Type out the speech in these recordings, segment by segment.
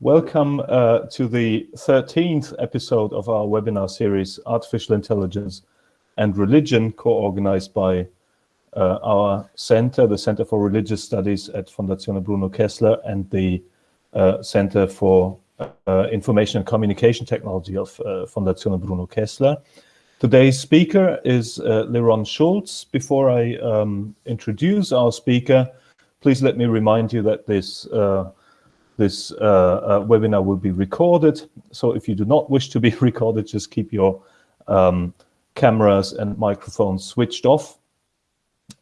Welcome uh, to the 13th episode of our webinar series, Artificial Intelligence and Religion, co-organized by uh, our center, the Center for Religious Studies at Fondazione Bruno Kessler and the uh, Center for uh, Information and Communication Technology of uh, Fondazione Bruno Kessler. Today's speaker is uh, LeRon Shults. Before I um, introduce our speaker, please let me remind you that this uh, this uh, uh, webinar will be recorded. So if you do not wish to be recorded, just keep your um, cameras and microphones switched off.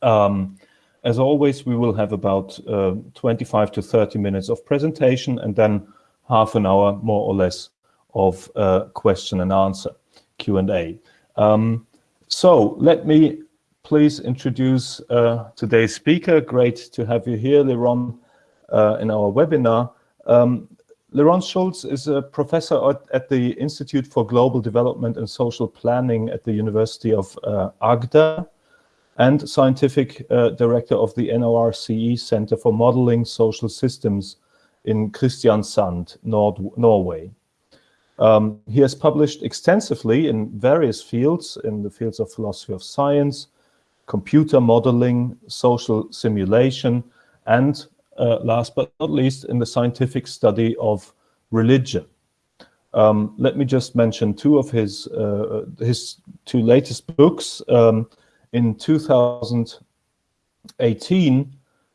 Um, as always, we will have about uh, 25 to 30 minutes of presentation and then half an hour, more or less, of uh, question and answer, Q&A. Um, so let me please introduce uh, today's speaker. Great to have you here, LeRon, uh, in our webinar. Um, LeRon Shults is a professor at, at, the Institute for Global Development and Social Planning at the University of uh, Agder and scientific uh, director of the NORCE Center for Modeling Social Systems in Kristiansand, Nord Norway. Um, he has published extensively in various fields, in the fields of philosophy of science, computer modeling, social simulation, and uh, last but not least, in the scientific study of religion. Um, let me just mention two of his, uh, his two latest books. Um, in 2018,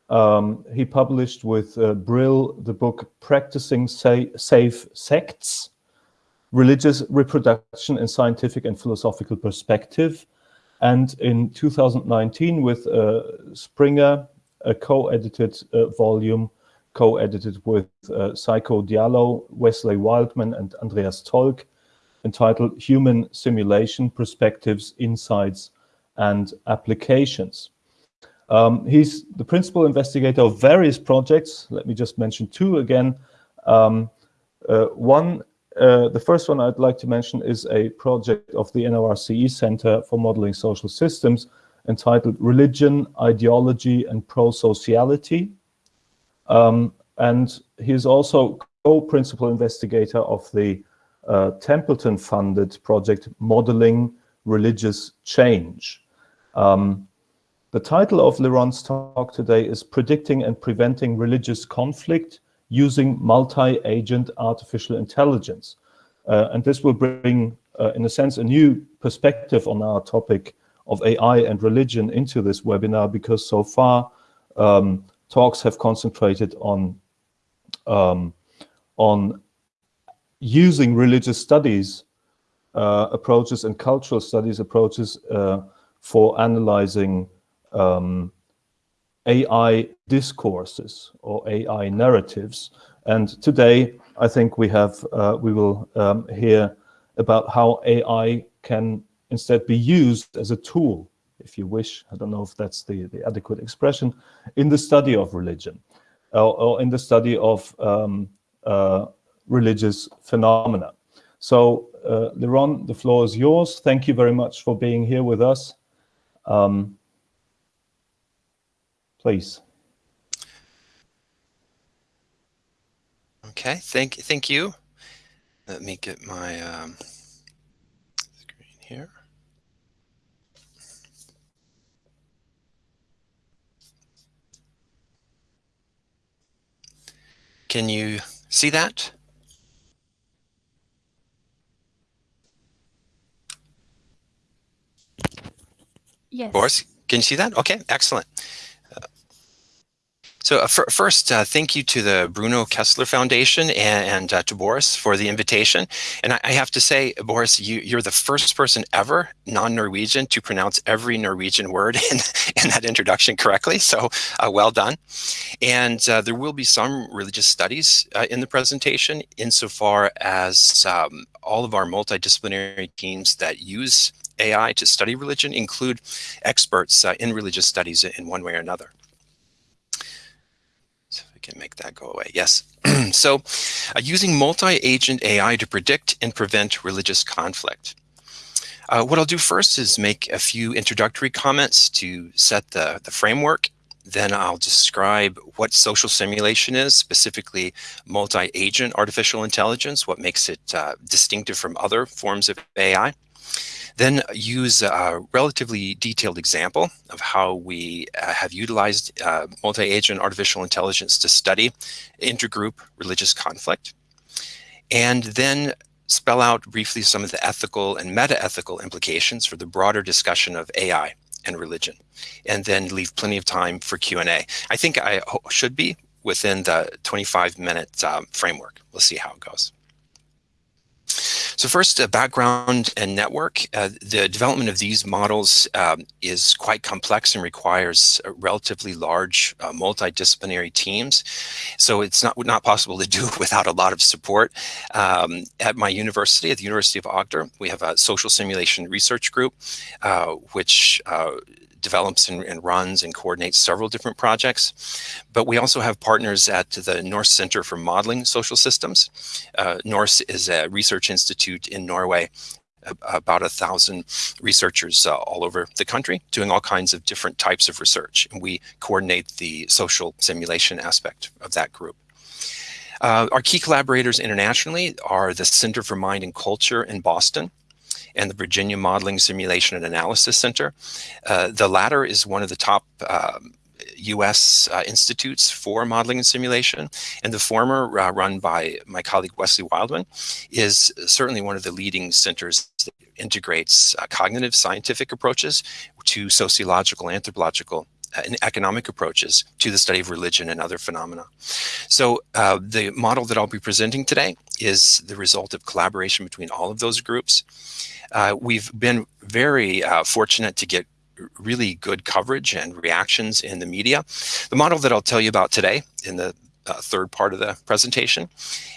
um, he published with uh, Brill the book Practicing Sa Safe Sects, Religious Reproduction in Scientific and Philosophical Perspective. And in 2019 with uh, Springer, a co-edited uh, volume, co-edited with uh, Saikou Diallo, Wesley Wildman, and Andreas Tolk, entitled Human Simulation, Perspectives, Insights, and Applications. Um, he's the principal investigator of various projects. Let me just mention two again. Um, uh, one, uh, the first one I'd like to mention is a project of the NORCE Center for Modeling Social Systems, entitled Religion, Ideology, and Pro-Sociality. Um, and he is also co-principal investigator of the uh, Templeton-funded project Modeling Religious Change. Um, the title of LeRon's talk today is Predicting and Preventing Religious Conflict Using Multi-Agent Artificial Intelligence. Uh, and this will bring, uh, in a sense, a new perspective on our topic of AI and religion into this webinar because so far um, talks have concentrated on um, on using religious studies uh, approaches and cultural studies approaches uh, for analyzing um, AI discourses or AI narratives. And today, I think we have uh, we will um, hear about how AI can instead be used as a tool, if you wish, I don't know if that's the, the adequate expression, in the study of religion or, or in the study of um, uh, religious phenomena. So, uh, LeRon, the floor is yours. Thank you very much for being here with us. Um, please. Okay, thank, thank you. Let me get my um, screen here. Can you see that? Yes. Boris, can you see that? Okay, excellent. So uh, first, uh, thank you to the Bruno Kessler Foundation and, and uh, to Boris for the invitation. And I, I have to say, Boris, you, are the first person ever, non-Norwegian, to pronounce every Norwegian word in, in that introduction correctly. So uh, well done. And uh, there will be some religious studies uh, in the presentation insofar as um, all of our multidisciplinary teams that use AI to study religion include experts in religious studies in one way or another can make that go away. Yes. so uh, using multi-agent AI to predict and prevent religious conflict. Uh, what I'll do first is make a few introductory comments to set the, the framework then I'll describe what social simulation is, specifically multi-agent artificial intelligence, what makes it uh, distinctive from other forms of AI. Then use a relatively detailed example of how we uh, have utilized uh, multi-agent artificial intelligence to study intergroup religious conflict. And then spell out briefly some of the ethical and meta-ethical implications for the broader discussion of AI and religion, and then leave plenty of time for Q&A. I think I should be within the 25 minute um, framework. We'll see how it goes. So first, uh, background and network. Uh, the development of these models um, is quite complex and requires relatively large uh, multidisciplinary teams. So it's not, not possible to do without a lot of support. Um, at my university, at the University of Agder, we have a social simulation research group, uh, which uh, develops and, and, runs and coordinates several different projects. But we also have partners at the NORCE Center for Modeling Social Systems. Uh, NORCE is a research institute in Norway about a thousand researchers uh, all over the country doing all kinds of different types of research. And we coordinate the social simulation aspect of that group. Uh, our key collaborators internationally are the Center for Mind and Culture in Boston, and the Virginia Modeling Simulation and Analysis Center. Uh, the latter is one of the top um, U.S. Uh, institutes for modeling and simulation, and the former, uh, run by my colleague Wesley Wildman, is certainly one of the leading centers that integrates uh, cognitive scientific approaches to sociological, anthropological, economic approaches to the study of religion and other phenomena. So uh, the model that I'll be presenting today is the result of collaboration between all of those groups. Uh, we've been very uh, fortunate to get really good coverage and reactions in the media. The model that I'll tell you about today in the uh, third part of the presentation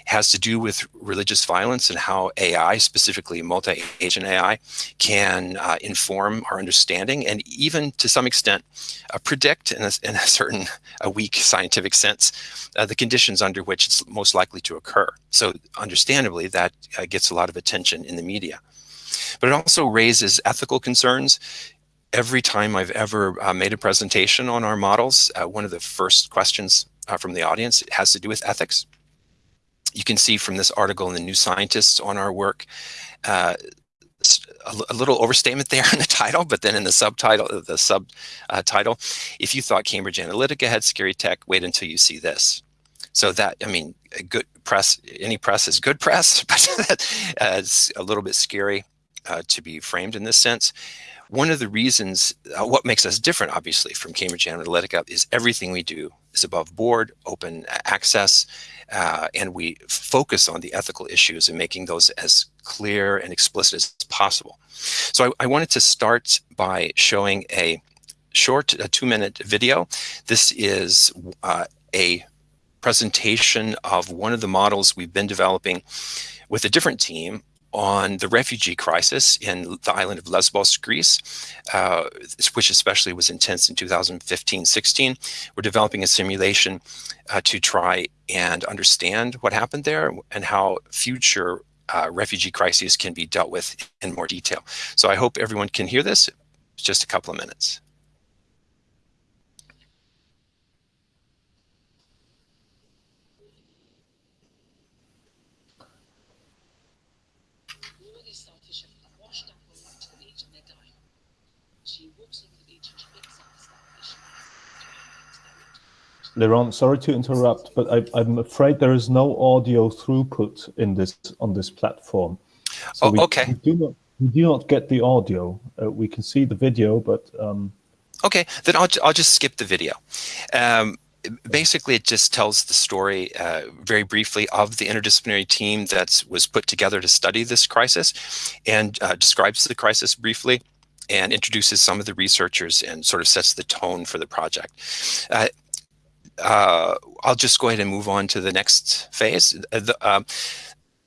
has to do with religious violence and how AI, specifically multi-agent AI, can uh, inform our understanding and even to some extent uh, predict in a, in a, certain a weak scientific sense uh, the conditions under which it's most likely to occur. So understandably, that uh, gets a lot of attention in the media. But it also raises ethical concerns every time I've ever uh, made a presentation on our models, uh, one of the first questions uh, from the audience It has to do with ethics. You can see from this article in the New Scientist on our work, uh, a, a, little overstatement there in the title, but then in the subtitle, the subtitle, uh, if you thought Cambridge Analytica had scary tech, wait until you see this. So that, I mean, good press, any press is good press, but it's a little bit scary uh, to be framed in this sense. One of the reasons, uh, what makes us different, obviously, from Cambridge Analytica is everything we do is above board, open access, uh, and we focus on the ethical issues and making those as clear and explicit as possible. So I, I wanted to start by showing a short a two-minute video. This is uh, a presentation of one of the models we've been developing with a different team on the refugee crisis in the island of Lesbos, Greece, uh, which especially was intense in 2015-16. We're developing a simulation uh, to try and understand what happened there and how future uh, refugee crises can be dealt with in more detail. So I hope everyone can hear this. just a couple of minutes. LeRon, sorry to interrupt, but I, am afraid there is no audio throughput in this on this platform. So oh, we, okay. We do not we do not get the audio. Uh, we can see the video, but um... okay. Then I'll I'll just skip the video. Um, basically, it just tells the story uh, very briefly of the interdisciplinary team that was put together to study this crisis, and uh, describes the crisis briefly and introduces some of the researchers and sort of sets the tone for the project. Uh, uh, I'll just go ahead and move on to the next phase. Uh, the, um,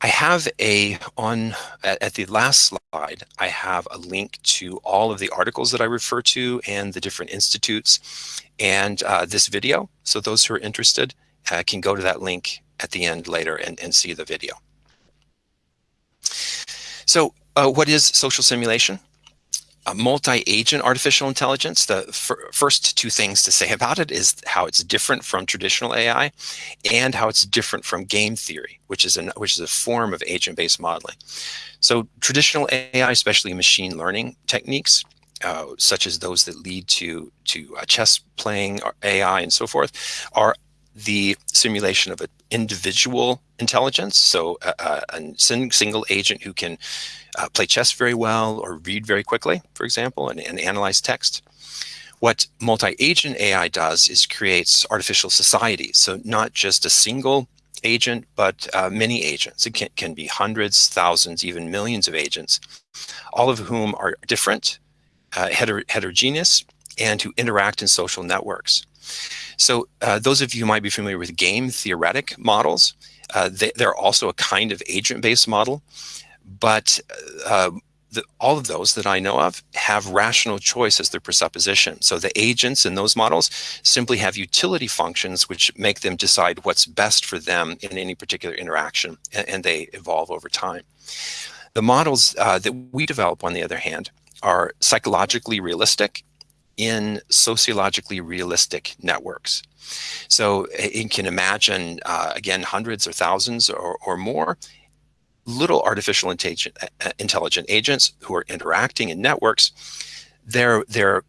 I have a, on at, at, the last slide, I have a link to all of the articles that I refer to and the different institutes and uh, this video. So those who are interested uh, can go to that link at the end later and, and see the video. So uh, what is social simulation? A multi-agent artificial intelligence, the first two things to say about it is how it's different from traditional AI and how it's different from game theory, which is, which is a form of agent-based modeling. So traditional AI, especially machine learning techniques, uh, such as those that lead to, to uh, chess playing AI and so forth, are the simulation of an individual intelligence. So a, a single agent who can uh, play chess very well or read very quickly, for example, and, and analyze text. What multi-agent AI does is creates artificial societies. So not just a single agent, but uh, many agents. It can, can be hundreds, thousands, even millions of agents, all of whom are different, uh, heter heterogeneous, and who interact in social networks. So uh, those of you who might be familiar with game theoretic models, uh, they, are also a kind of agent-based model, but uh, the, all of those that I know of have rational choice as their presupposition. So the agents in those models simply have utility functions which make them decide what's best for them in any particular interaction, and, and they evolve over time. The models uh, that we develop, on the other hand, are psychologically realistic in sociologically realistic networks. So you can imagine, uh, again, hundreds or thousands or, or more little artificial intelligent, uh, agents who are interacting in networks. Their, their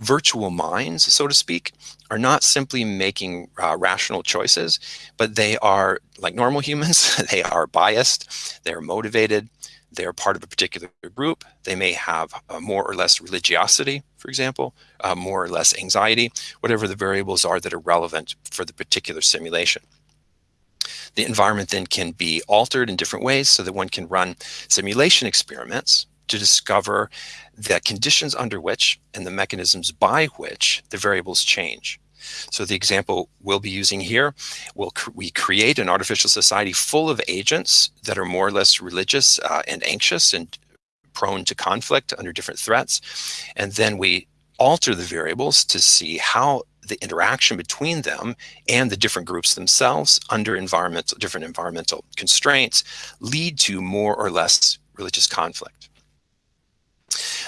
virtual minds, so to speak, are not simply making uh, rational choices, but they are, like normal humans, they are biased, they're motivated, they're part of a particular group. They may have uh, more or less religiosity, for example, uh, more or less anxiety, whatever the variables are that are relevant for the particular simulation. The environment then can be altered in different ways so that one can run simulation experiments to discover the conditions under which and the mechanisms by which the variables change. So the example we'll be using here, we'll cr we create an artificial society full of agents that are more or less religious uh, and anxious and prone to conflict under different threats. And then we alter the variables to see how the interaction between them and the different groups themselves under environmental different environmental constraints lead to more or less religious conflict.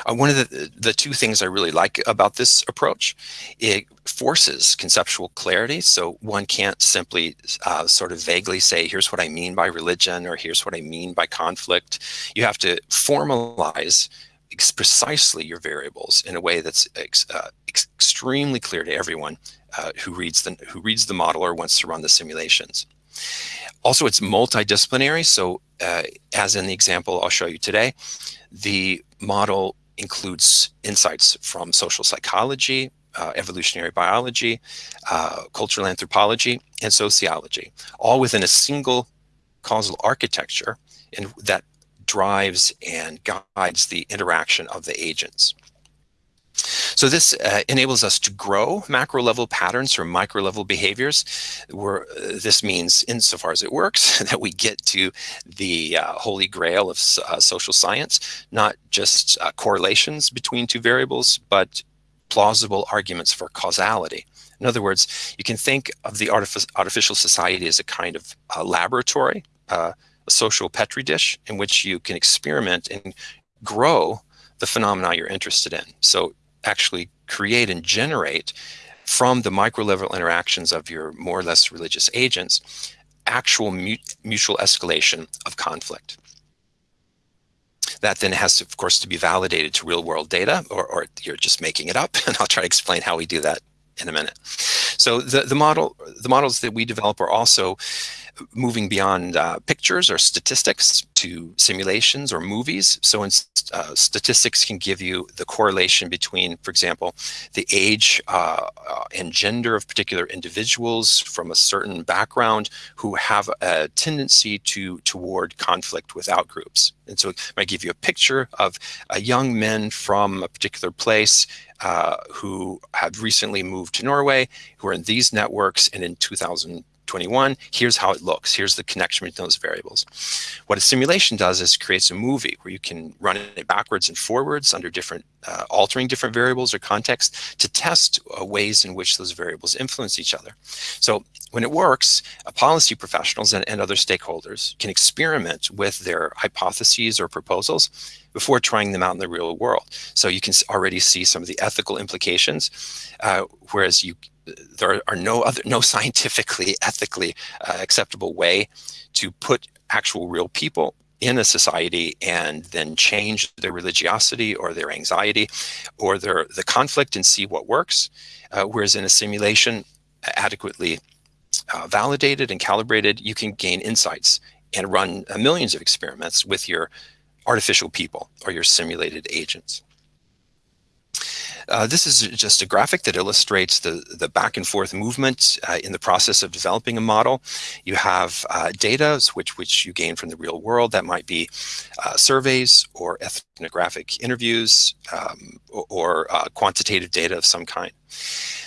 Uh, one of the, the two things I really like about this approach, it forces conceptual clarity. So one can't simply uh, sort of vaguely say, here's what I mean by religion, or here's what I mean by conflict. You have to formalize precisely your variables in a way that's ex, uh, ex extremely clear to everyone uh, who reads the who reads the model or wants to run the simulations. Also, it's multidisciplinary. So uh, as in the example I'll show you today, the model includes insights from social psychology, uh, evolutionary biology, uh, cultural anthropology, and sociology, all within a single causal architecture and that drives and guides the interaction of the agents. So this uh, enables us to grow macro level patterns from micro level behaviors. Where uh, this means, insofar as it works, that we get to the uh, holy grail of uh, social science, not just uh, correlations between two variables, but plausible arguments for causality. In other words, you can think of the artific artificial society as a kind of uh, laboratory, social petri dish in which you can experiment and grow the phenomena you're interested in. So actually create and generate from the micro level interactions of your more or less religious agents, actual mutual escalation of conflict. That then has, of course, to be validated to real world data, or, or you're just making it up. And I'll try to explain how we do that in a minute. So the, the model, the models that we develop are also moving beyond uh, pictures or statistics to simulations or movies. So in, uh, statistics can give you the correlation between, for example, the age uh, uh, and gender of particular individuals from a certain background who have a tendency to toward conflict with outgroups. And so it might give you a picture of young men from a particular place uh, who have recently moved to Norway, who are in these networks, and in 2000 21, here's how it looks. Here's the connection between those variables. What a simulation does is creates a movie where you can run it backwards and forwards under different, uh, altering different variables or context to test uh, ways in which those variables influence each other. So when it works, uh, policy professionals and, and other stakeholders can experiment with their hypotheses or proposals before trying them out in the real world. So you can already see some of the ethical implications, uh, whereas you there are no other no scientifically ethically uh, acceptable way to put actual real people in a society and then change their religiosity or their anxiety or their the conflict and see what works uh, whereas in a simulation adequately uh, validated and calibrated you can gain insights and run uh, millions of experiments with your artificial people or your simulated agents uh, this is just a graphic that illustrates the, the back and forth movement uh, in the process of developing a model. You have uh, data which, which you gain from the real world. That might be uh, surveys or ethnographic interviews um, or, or uh, quantitative data of some kind.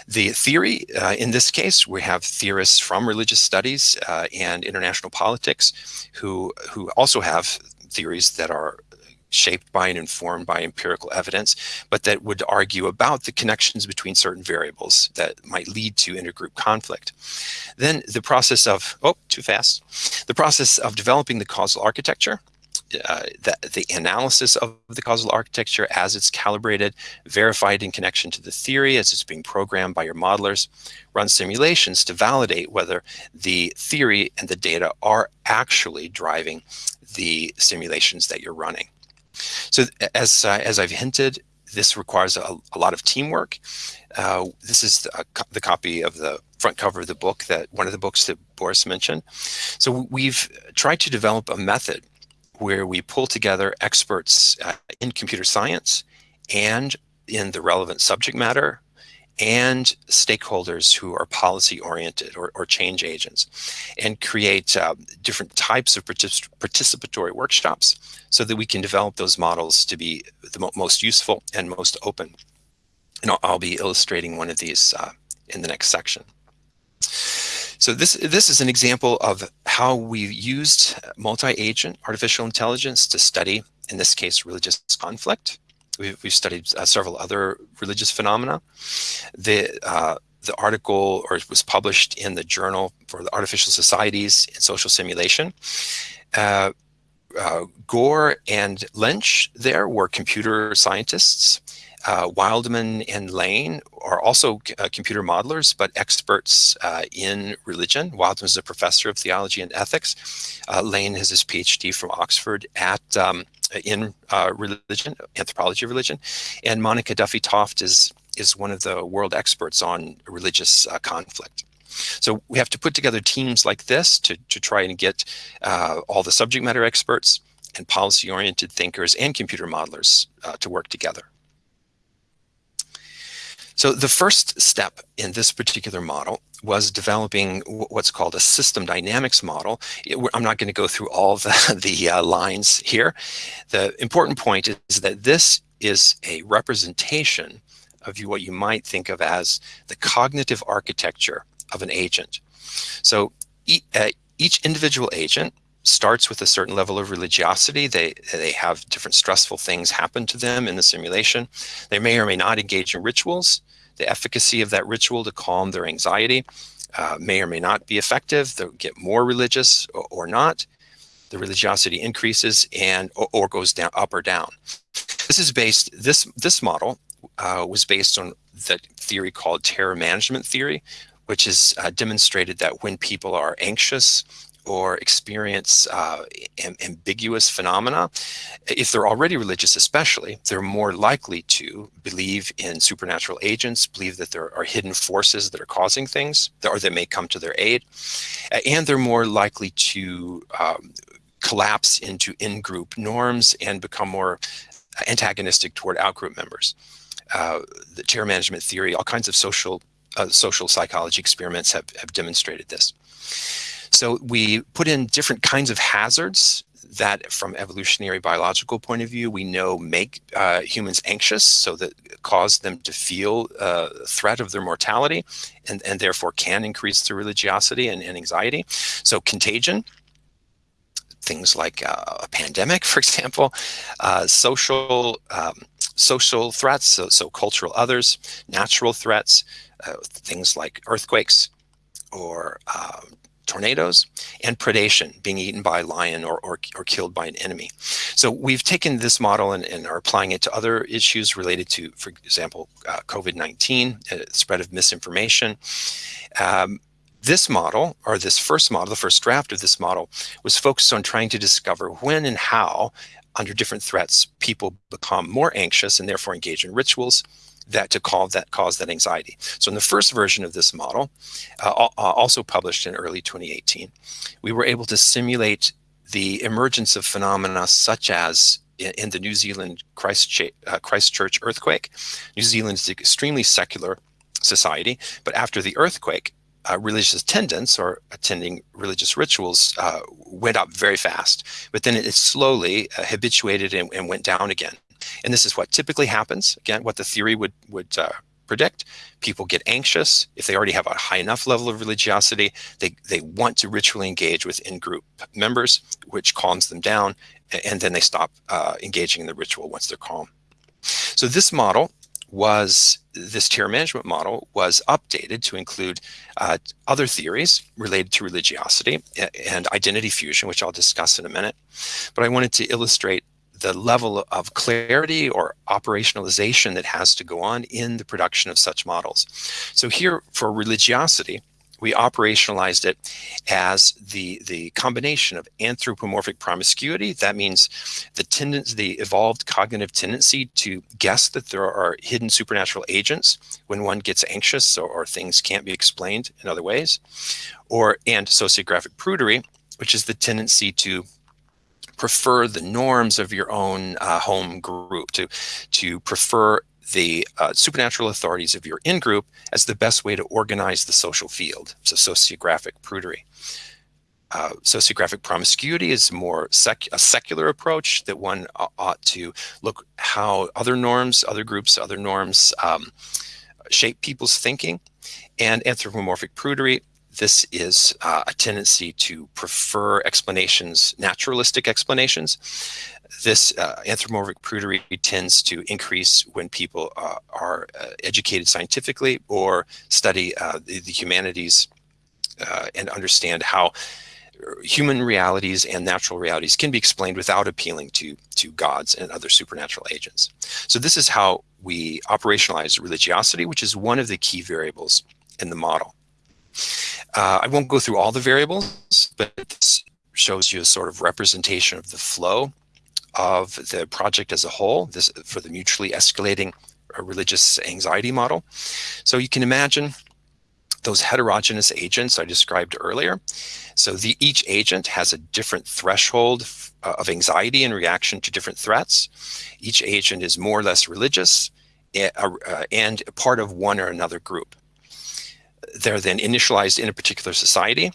The theory, in this case, we have theorists from religious studies and international politics who, who also have theories that are shaped by and informed by empirical evidence, but that would argue about the connections between certain variables that might lead to intergroup conflict. Then the process of, oh, too fast, the process of developing the causal architecture uh, the, the analysis of the causal architecture as it's calibrated, verified in connection to the theory as it's being programmed by your modelers, run simulations to validate whether the theory and the data are actually driving the simulations that you're running. So as, uh, as I've hinted, this requires a, a lot of teamwork. Uh, this is the, co the, copy of the front cover of the book that one of the books that Boris mentioned. So we've tried to develop a method where we pull together experts uh, in computer science and in the relevant subject matter and stakeholders who are policy oriented or, or change agents and create uh, different types of particip participatory workshops so that we can develop those models to be the mo most useful and most open. And I'll, I'll be illustrating one of these uh, in the next section. So this, this is an example of how we've used multi-agent artificial intelligence to study, in this case, religious conflict. We've, we've studied uh, several other religious phenomena. The, uh, the article or was published in the Journal for the Artificial Societies and Social Simulation. Uh, uh, Gore and Lynch there were computer scientists. Uh, Wildman and Lane are also uh, computer modelers, but experts in religion. Wildman is a professor of theology and ethics. Lane has his PhD from Oxford at um, in uh, religion, anthropology of religion. And Monica Duffy Toft is, is one of the world experts on religious uh, conflict. So we have to put together teams like this to, to try and get uh, all the subject matter experts and policy-oriented thinkers and computer modelers uh, to work together. So the first step in this particular model was developing what's called a system dynamics model. I'm not going to go through all the, the uh, lines here. The important point is that this is a representation of what you might think of as the cognitive architecture of an agent. So e uh, each individual agent starts with a certain level of religiosity. They, they have different stressful things happen to them in the simulation. They may or may not engage in rituals. The efficacy of that ritual to calm their anxiety uh, may or may not be effective. They'll get more religious or, or not. The religiosity increases and or, or, goes down up or down. This is based, this, this model uh, was based on the theory called terror management theory, which has uh, demonstrated that when people are anxious or experience uh, am ambiguous phenomena, if they're already religious especially, they're more likely to believe in supernatural agents, believe that there are hidden forces that are causing things, or that may come to their aid, and they're more likely to um, collapse into in-group norms and become more antagonistic toward out-group members. Uh, the terror management theory, all kinds of social uh, social psychology experiments have, have demonstrated this. So we put in different kinds of hazards that from evolutionary biological point of view, we know make uh, humans anxious, so that cause them to feel uh, threat of their mortality, and, and therefore can increase their religiosity and, and anxiety. So contagion, things like uh, a pandemic, for example, uh, social um, social threats, so, so cultural others, natural threats, uh, things like earthquakes or um, tornadoes, and predation, being eaten by a lion or, or, or killed by an enemy. So we've taken this model and, and, are applying it to other issues related to, for example, uh, COVID-19, uh, spread of misinformation. Um, this model, or this first model, the first draft of this model, was focused on trying to discover when and how, under different threats, people become more anxious and therefore engage in rituals, that to call that cause that anxiety. So in the first version of this model, uh, also published in early 2018, we were able to simulate the emergence of phenomena such as in, the New Zealand Christchurch, uh, earthquake. New Zealand is an extremely secular society, but after the earthquake, uh, religious attendance or attending religious rituals uh, went up very fast, but then it, slowly uh, habituated and, and, went down again. And this is what typically happens. Again, what the theory would, would uh, predict. People get anxious. If they already have a high enough level of religiosity, they, they want to ritually engage with in-group members, which calms them down, and then they stop uh, engaging in the ritual once they're calm. So this model was, this terror management model was updated to include uh, other theories related to religiosity and identity fusion, which I'll discuss in a minute. But I wanted to illustrate the level of clarity or operationalization that has to go on in the production of such models. So here for religiosity, we operationalized it as the, the combination of anthropomorphic promiscuity. That means the tendency, the evolved cognitive tendency to guess that there are hidden supernatural agents when one gets anxious or, or things can't be explained in other ways. Or, and sociographic prudery, which is the tendency to prefer the norms of your own uh, home group, to, to prefer the uh, supernatural authorities of your in-group as the best way to organize the social field. So sociographic prudery. Uh, sociographic promiscuity is more sec a secular approach that one ought to look how other norms, other groups, other norms um, shape people's thinking. And anthropomorphic prudery this is uh, a tendency to prefer explanations, naturalistic explanations. This uh, anthropomorphic prudery tends to increase when people uh, are uh, educated scientifically or study uh, the, the, humanities uh, and understand how human realities and natural realities can be explained without appealing to, to gods and other supernatural agents. So this is how we operationalize religiosity, which is one of the key variables in the model. Uh, I won't go through all the variables, but this shows you a sort of representation of the flow of the project as a whole this for the mutually escalating uh, religious anxiety model. So you can imagine those heterogeneous agents I described earlier. So the, each agent has a different threshold uh, of anxiety in reaction to different threats. Each agent is more or less religious eh, uh, and part of one or another group they're then initialized in a particular society.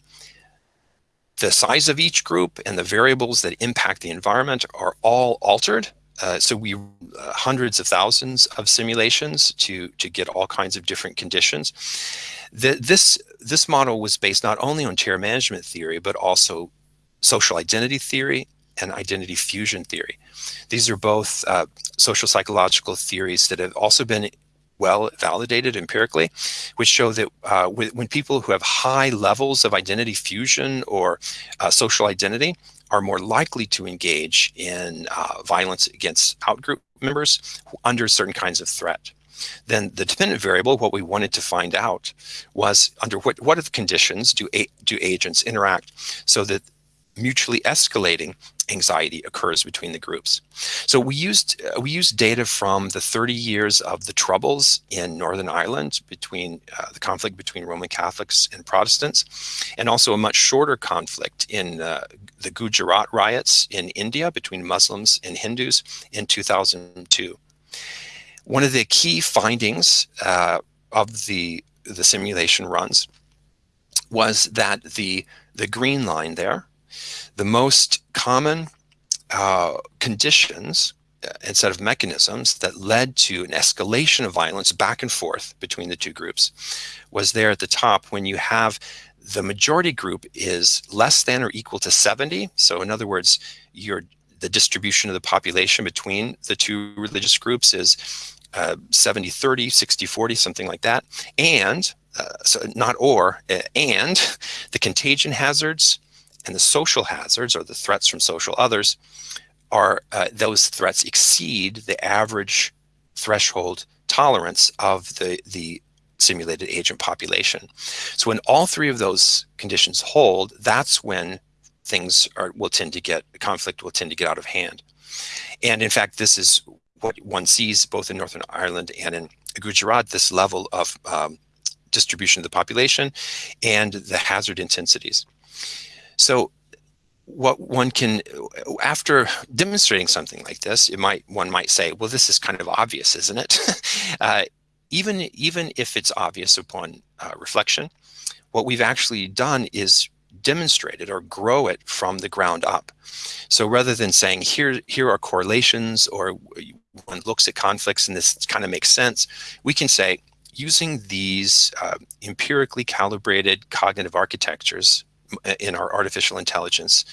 The size of each group and the variables that impact the environment are all altered. Uh, so we uh, hundreds of thousands of simulations to to get all kinds of different conditions. The, this this model was based not only on terror management theory but also social identity theory and identity fusion theory. These are both uh, social psychological theories that have also been well validated empirically, which show that uh, when people who have high levels of identity fusion or uh, social identity are more likely to engage in uh, violence against outgroup members under certain kinds of threat. Then the dependent variable, what we wanted to find out was under what, what are the conditions do, do agents interact so that mutually escalating anxiety occurs between the groups. So we used uh, we used data from the 30 years of the troubles in Northern Ireland between uh, the conflict between Roman Catholics and Protestants, and also a much shorter conflict in uh, the Gujarat riots in India between Muslims and Hindus in 2002. One of the key findings uh, of the the simulation runs was that the the green line there the most common uh, conditions uh, instead of mechanisms that led to an escalation of violence back and forth between the two groups was there at the top when you have the majority group is less than or equal to 70. So in other words, your the distribution of the population between the two religious groups is uh, 70 30 60 40 something like that and uh, so not or uh, and the contagion hazards and the social hazards or the threats from social others are uh, those threats exceed the average threshold tolerance of the the simulated agent population. So when all three of those conditions hold, that's when things are, will tend to get, conflict will tend to get out of hand. And in fact, this is what one sees both in Northern Ireland and in Gujarat, this level of um, distribution of the population and the hazard intensities. So what one can, after demonstrating something like this, it might one might say, well, this is kind of obvious, isn't it? uh, even, even if it's obvious upon uh, reflection, what we've actually done is demonstrate it or grow it from the ground up. So rather than saying here, here are correlations or one looks at conflicts and this kind of makes sense, we can say using these uh, empirically calibrated cognitive architectures in our artificial intelligence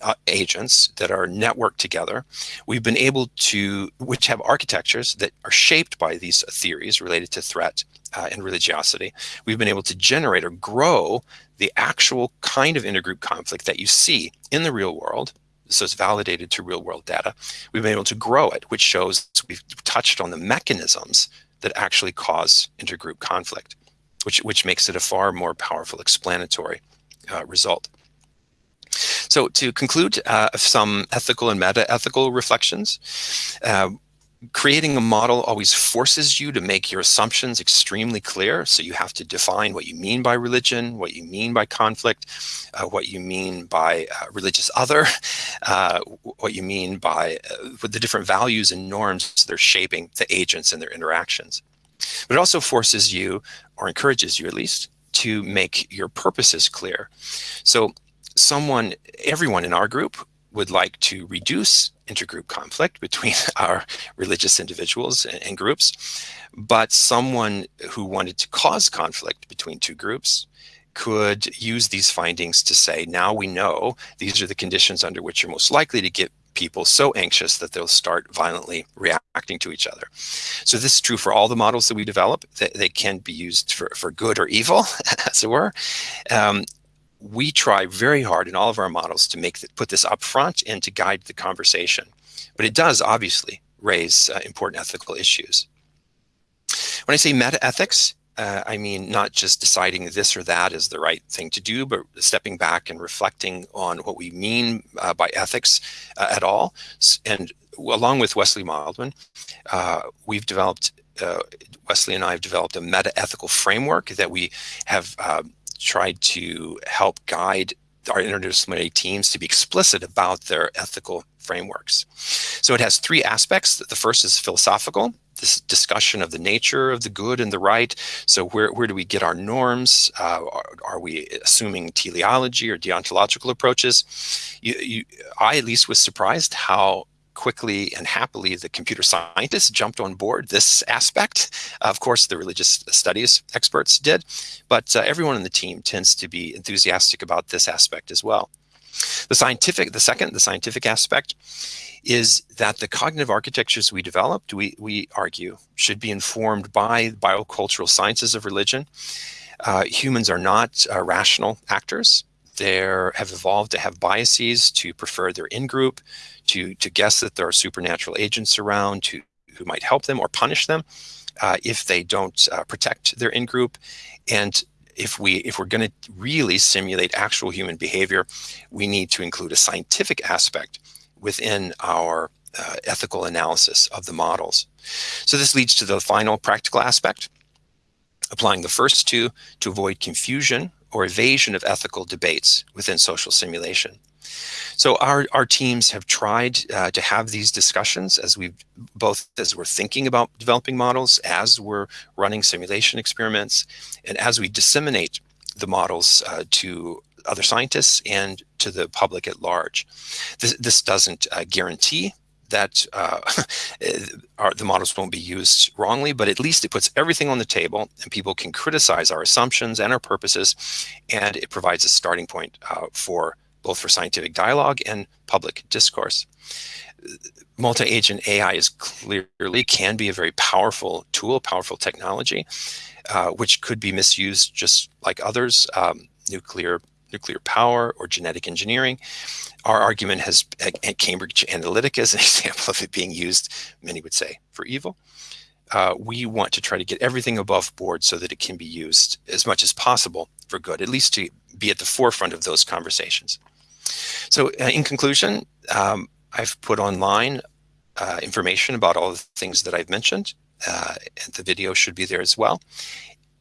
uh, agents that are networked together. We've been able to, which have architectures that are shaped by these theories related to threat uh, and religiosity. We've been able to generate or grow the actual kind of intergroup conflict that you see in the real world. So it's validated to real world data. We've been able to grow it, which shows we've touched on the mechanisms that actually cause intergroup conflict, which, which makes it a far more powerful explanatory uh, result. So to conclude, uh, some ethical and meta-ethical reflections. Uh, creating a model always forces you to make your assumptions extremely clear. So you have to define what you mean by religion, what you mean by conflict, uh, what you mean by uh, religious other, uh, what you mean by uh, the different values and norms that are shaping the agents and their interactions. But it also forces you, or encourages you at least, to make your purposes clear. So someone, everyone in our group would like to reduce intergroup conflict between our religious individuals and, groups, but someone who wanted to cause conflict between two groups could use these findings to say, now we know these are the conditions under which you're most likely to get people so anxious that they'll start violently reacting to each other. So this is true for all the models that we develop. They, they can be used for, for good or evil, as it were. Um, we try very hard in all of our models to make the, put this up front and to guide the conversation. But it does obviously raise uh, important ethical issues. When I say meta ethics, uh, I mean not just deciding this or that is the right thing to do, but stepping back and reflecting on what we mean uh, by ethics uh, at all. And along with Wesley Wildman, uh, we've developed uh, Wesley and I have developed a meta-ethical framework that we have tried to help guide our interdisciplinary teams to be explicit about their ethical frameworks. So it has three aspects. The first is philosophical, this discussion of the nature of the good and the right. So where, where do we get our norms? Uh, are, are, we assuming teleology or deontological approaches? You, you, I at least was surprised how quickly and happily the computer scientists jumped on board this aspect. Of course, the religious studies experts did, but uh, everyone in the team tends to be enthusiastic about this aspect as well. The scientific, the second, the scientific aspect is that the cognitive architectures we developed, we, we argue, should be informed by biocultural sciences of religion. Uh, humans are not uh, rational actors. They have evolved to have biases, to prefer their in-group, to, to guess that there are supernatural agents around to, who might help them or punish them uh, if they don't uh, protect their in-group. And if we if we're going to really simulate actual human behavior, we need to include a scientific aspect within our uh, ethical analysis of the models. So this leads to the final practical aspect, applying the first two to avoid confusion or evasion of ethical debates within social simulation. So our, our teams have tried uh, to have these discussions as we both as we're thinking about developing models, as we're running simulation experiments, and as we disseminate the models uh, to other scientists and to the public at large. This, this doesn't uh, guarantee that uh, our, the models won't be used wrongly, but at least it puts everything on the table and people can criticize our assumptions and our purposes, and it provides a starting point uh, for both for scientific dialogue and public discourse. Multi-agent AI is clearly can be a very powerful tool, powerful technology, uh, which could be misused just like others, um, nuclear nuclear power or genetic engineering. Our argument has at Cambridge Analytica is an example of it being used, many would say, for evil. Uh, we want to try to get everything above board so that it can be used as much as possible for good, at least to be at the forefront of those conversations. So uh, in conclusion, um, I've put online uh, information about all the things that I've mentioned. Uh, and the video should be there as well.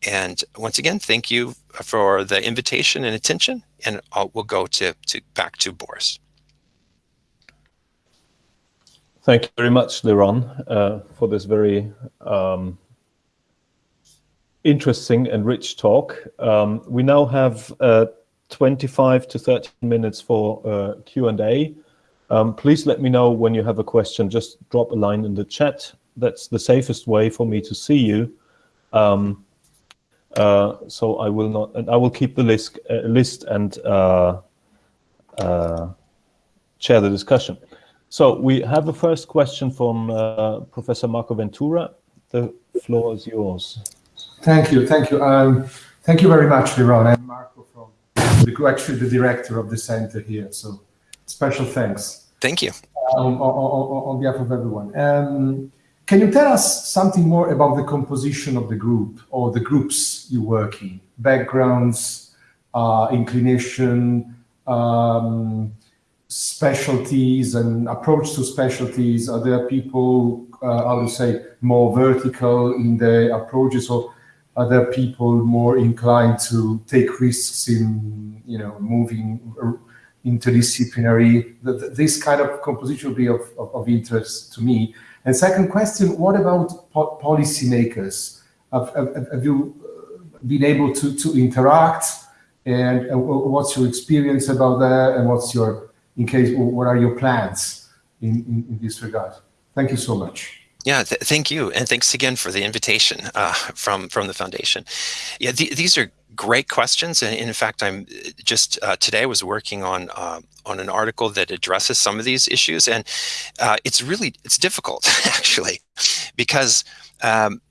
And once again, thank you for the invitation and attention. And I'll, we'll go to, to back to Boris. Thank you very much, LeRon, uh, for this very um, interesting and rich talk. Um, we now have uh, 25 to 30 minutes for uh, Q&A. Um, please let me know when you have a question. Just drop a line in the chat. That's the safest way for me to see you. Um, so I will not, and I will keep the list, uh, list and uh, uh, share the discussion. So we have a first question from uh, Professor Marco Ventura. The floor is yours. Thank you, thank you. Um, thank you very much, LeRon. I'm Marco from, the, actually the director of the center here. So special thanks. Thank you. on, on, on, behalf of everyone. Um, can you tell us something more about the composition of the group or the groups you work in? Backgrounds, uh, inclination, um, specialties and approach to specialties? Are there people, uh, I would say, more vertical in their approaches or are there people more inclined to take risks in, you know, moving interdisciplinary? This kind of composition would be of, of, of interest to me. And second question, what about po policymakers? Have, have, have, you uh, been able to, to interact? And uh, what's your experience about that? And what's your, in case, what are your plans in, in, in this regard? Thank you so much. Yeah, th thank you, and thanks again for the invitation uh, from from the foundation. Yeah, th these are great questions, and in fact, I'm just uh, today was working on uh, on an article that addresses some of these issues, and uh, it's really it's difficult actually because. Um,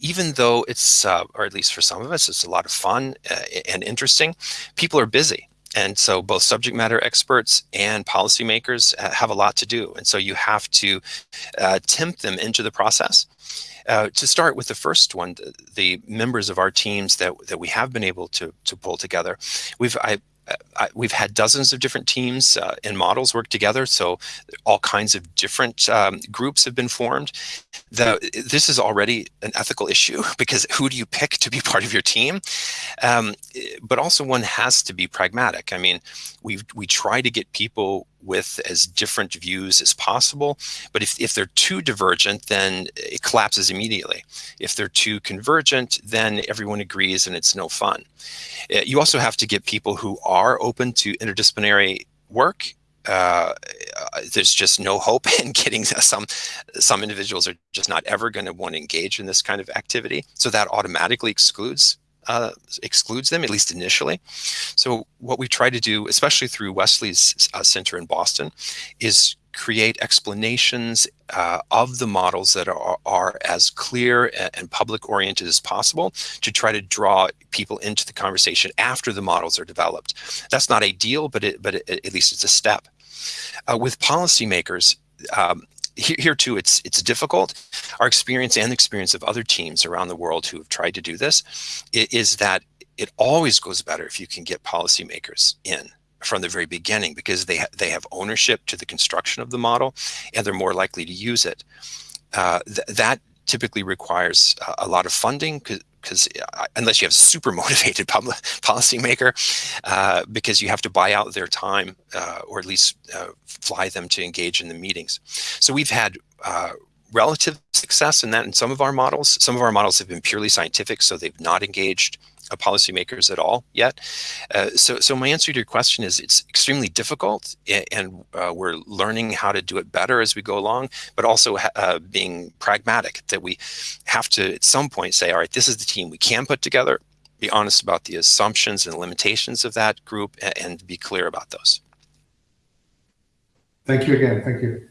even though it's, uh, or at least for some of us, it's a lot of fun uh, and interesting, people are busy. And so both subject matter experts and policymakers have a lot to do. And so you have to uh, tempt them into the process. Uh, to start with the first one, the, the, members of our teams that, that we have been able to, to pull together, we've, I, I, we've had dozens of different teams uh, and models work together. So all kinds of different um, groups have been formed. The, this is already an ethical issue because who do you pick to be part of your team? Um, but also one has to be pragmatic. I mean, we we try to get people with as different views as possible. But if, if they're too divergent, then it collapses immediately. If they're too convergent, then everyone agrees and it's no fun. Uh, you also have to get people who are open to interdisciplinary work uh, there's just no hope in getting some some individuals are just not ever going to want to engage in this kind of activity so that automatically excludes uh, excludes them, at least initially. So what we try to do, especially through Wesley's uh, Center in Boston, is create explanations uh, of the models that are, are as clear and public oriented as possible to try to draw people into the conversation after the models are developed. That's not ideal, but it, but it, at least it's a step. Uh, with policymakers, um, here, here too, it's it's difficult. Our experience and the experience of other teams around the world who have tried to do this is that it always goes better if you can get policymakers in from the very beginning because they ha they have ownership to the construction of the model and they're more likely to use it. Uh, th that typically requires a lot of funding because uh, unless you have a super motivated public policymaker, uh, because you have to buy out their time uh, or at least uh, fly them to engage in the meetings. So we've had uh, relative success in that in some of our models. Some of our models have been purely scientific, so they've not engaged policymakers at all yet. Uh, so, so my answer to your question is it's extremely difficult, and uh, we're learning how to do it better as we go along. But also uh, being pragmatic that we have to at some point say, all right, this is the team we can put together. Be honest about the assumptions and limitations of that group, and, and be clear about those. Thank you again. Thank you.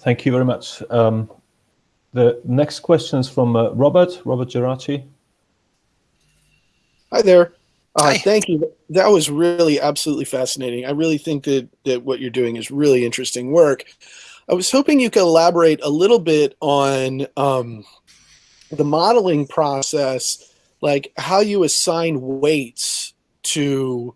Thank you very much. Um, the next question is from uh, Robert, Robert Geraci. Hi there. Uh, Hi. Thank you. That was really absolutely fascinating. I really think that, that what you're doing is really interesting work. I was hoping you could elaborate a little bit on um, the modeling process, like how you assign weights to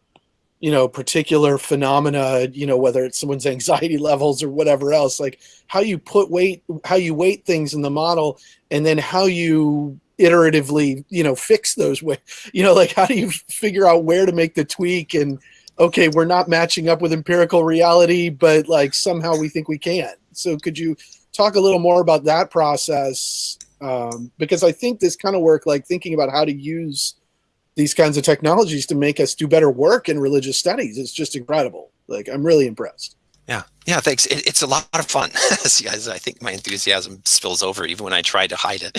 you know particular phenomena you know whether it's someone's anxiety levels or whatever else like how you put weight how you weight things in the model and then how you iteratively you know fix those way you know like how do you figure out where to make the tweak and okay we're not matching up with empirical reality but like somehow we think we can. So could you talk a little more about that process? Um, because i think this kind of work like thinking about how to use these kinds of technologies to make us do better work in religious studies. It's just incredible like i'm really impressed Yeah, thanks. It, it's a lot of fun. I think my enthusiasm spills over even when I try to hide it.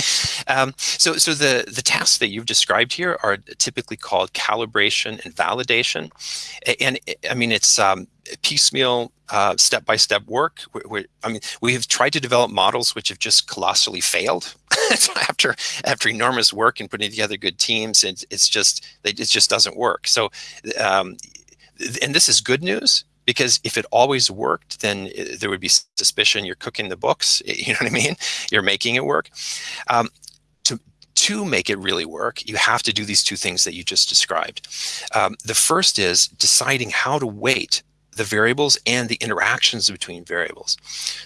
Um, so, so the the tasks that you've described here are typically called calibration and validation, and I mean it's um, piecemeal, uh, step-by-step work. we we I mean, we have tried to develop models which have just colossally failed. After after enormous work and putting together good teams, it, it's just it just doesn't work. So, um, and this is good news because if it always worked, then uh, there would be suspicion you're cooking the books. You know what I mean? You're making it work. Um, to to make it really work, you have to do these two things that you just described. Um, the first is deciding how to weight the variables and the interactions between variables.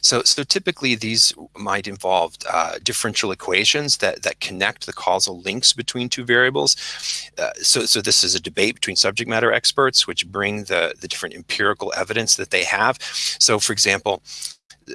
So, so typically these might involve uh, differential equations that, that connect the causal links between two variables. Uh, so, so this is a debate between subject matter experts, which bring the, the different empirical evidence that they have. So for example,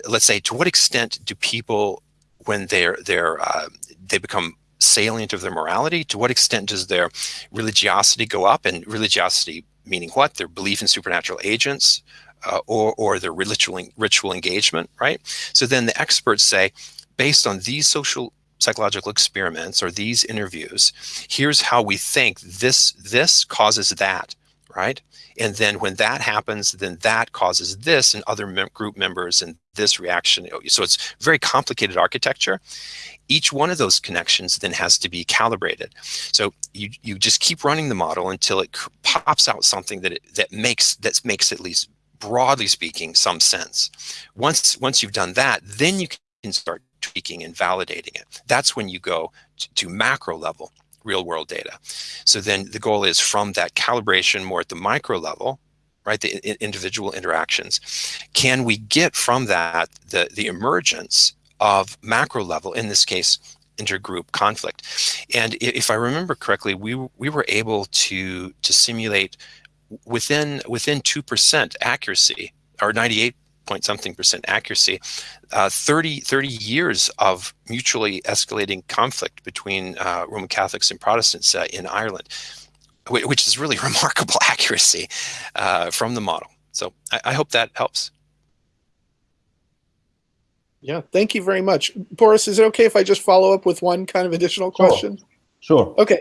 let's say to what extent do people, when they're, they're uh, they become salient of their morality, to what extent does their religiosity go up and religiosity meaning what? Their belief in supernatural agents uh, or, or their ritual, ritual engagement, right? So then the experts say, based on these social psychological experiments or these interviews, here's how we think this, this causes that, right? And then when that happens, then that causes this and other mem group members and this reaction. Oh, so it's very complicated architecture. Each one of those connections then has to be calibrated. So you, you just keep running the model until it pops out something that it, that makes that makes at least broadly speaking some sense. Once once you've done that, then you can start tweaking and validating it. That's when you go to, to macro level real world data. So then the goal is from that calibration more at the micro level, right, the individual interactions, can we get from that the, the emergence of macro level, in this case, intergroup conflict. And if I remember correctly, we, we were able to, to simulate within within 2% accuracy or 98 point something percent accuracy, uh, 30, 30 years of mutually escalating conflict between uh, Roman Catholics and Protestants uh, in Ireland, which is really remarkable accuracy uh, from the model. So I, I, hope that helps. Yeah, thank you very much. Boris, is it okay if I just follow up with one kind of additional question? Sure. sure. Okay.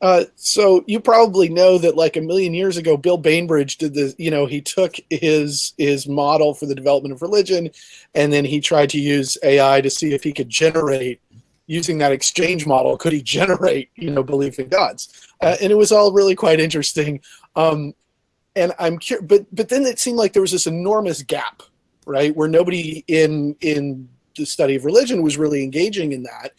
Uh, so you probably know that like a million years ago, Bill Bainbridge did this, you know, he took his his model for the development of religion and then he tried to use AI to see if he could generate using that exchange model, could he generate, you know, belief in gods? Uh, and it was all really quite interesting. Um, and I'm curious, but but then it seemed like there was this enormous gap, right, where nobody in in the study of religion was really engaging in that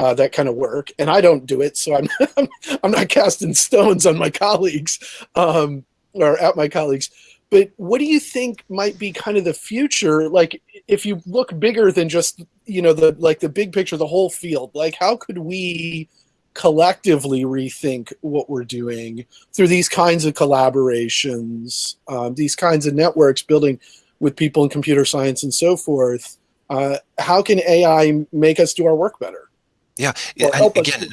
uh, that kind of work, and I don't do it, so I'm I'm not casting stones on my colleagues um, or at my colleagues. But what do you think might be kind of the future? Like, if you look bigger than just you know the like the big picture, the whole field. Like, how could we collectively rethink what we're doing through these kinds of collaborations, um, these kinds of networks, building with people in computer science and so forth? Uh, how can AI make us do our work better? Yeah, Well, I- help us- again,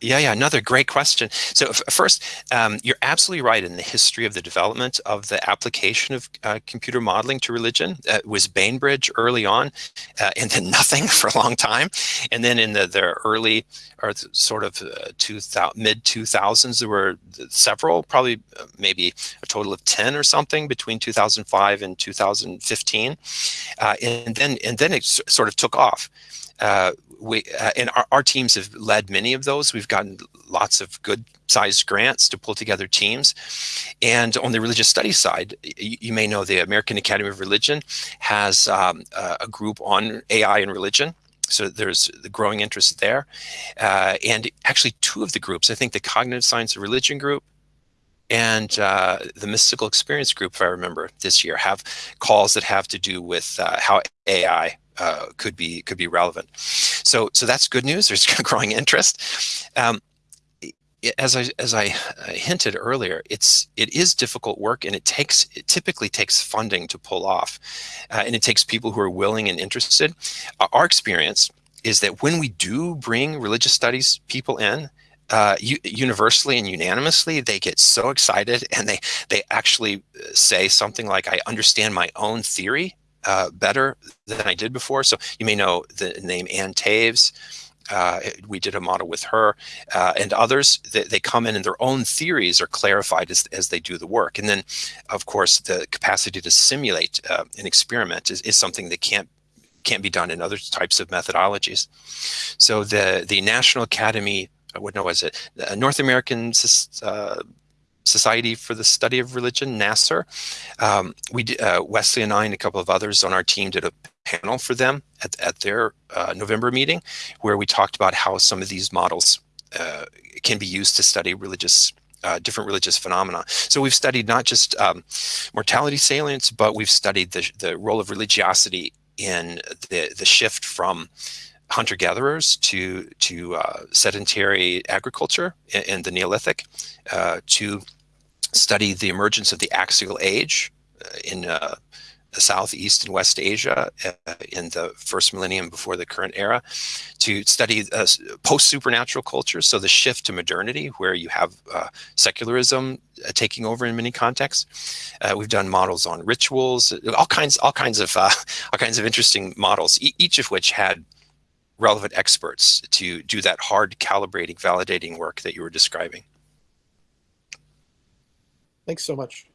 yeah, yeah, another great question. So first, um, you're absolutely right in the history of the development of the application of uh, computer modeling to religion. Uh, it was Bainbridge early on, uh, and then nothing for a long time. And then in the, the early or sort of uh, mid 2000s, there were several, probably uh, maybe a total of 10 or something between 2005 and 2015. Uh, and then and then it sort of took off. Uh, we uh, and our, our teams have led many of those. We've gotten lots of good sized grants to pull together teams. And on the religious studies side, you, you may know the American Academy of Religion has um, a, a group on AI and religion. So there's the growing interest there. Uh, and actually two of the groups, I think the Cognitive Science of Religion group and uh, the Mystical Experience group, if I remember this year, have calls that have to do with uh, how AI uh, could be could be relevant. So so that's good news. There's growing interest. Um, as I as I hinted earlier, it's it is difficult work, and it takes it typically takes funding to pull off, uh, and it takes people who are willing and interested. Uh, our experience is that when we do bring religious studies people in, uh, universally and unanimously, they get so excited and they they actually uh, say something like, "I understand my own theory uh, better than I did before." So you may know the name Ann Taves. Uh, we did a model with her uh, and others. They, they come in and their own theories are clarified as, as they do the work. And then, of course, the capacity to simulate uh, an experiment is, is something that can't can't be done in other types of methodologies. So the the National Academy, uh, what no was it? The North American uh, Society for the Study of Religion, NASR. Um, we uh, Wesley and I and a couple of others on our team did a panel for them at, at their uh, November meeting, where we talked about how some of these models uh, can be used to study religious. Uh, different religious phenomena. So we've studied not just um, mortality salience, but we've studied the, the role of religiosity in the the shift from hunter gatherers to to uh, sedentary agriculture in, in the Neolithic, uh, to study the emergence of the axial age uh, in uh, Southeast and West Asia uh, in the first millennium before the current era, to study uh, post supernatural cultures, so the shift to modernity, where you have uh, secularism uh, taking over in many contexts. Uh, we've done models on rituals, all kinds, all kinds of, all kinds of interesting models, e- each of which had relevant experts to do that hard calibrating, validating work that you were describing. Thanks so much.